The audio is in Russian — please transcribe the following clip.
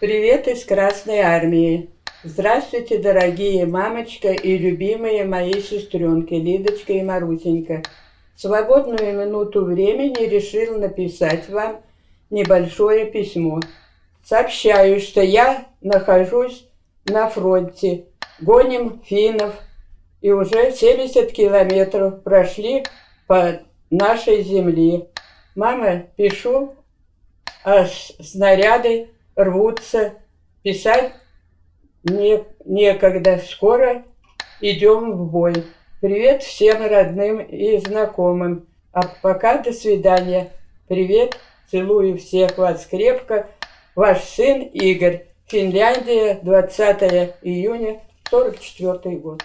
Привет из Красной Армии. Здравствуйте, дорогие мамочка и любимые мои сестренки Лидочка и Марусенька. Свободную минуту времени решил написать вам небольшое письмо. Сообщаю, что я нахожусь на фронте. Гоним финнов. И уже 70 километров прошли по нашей земле. Мама, пишу, а снаряды рвутся. Писать не, некогда. Скоро идем в бой. Привет всем родным и знакомым. А пока до свидания. Привет, целую всех вас крепко. Ваш сын Игорь. Финляндия, 20 июня 44 год.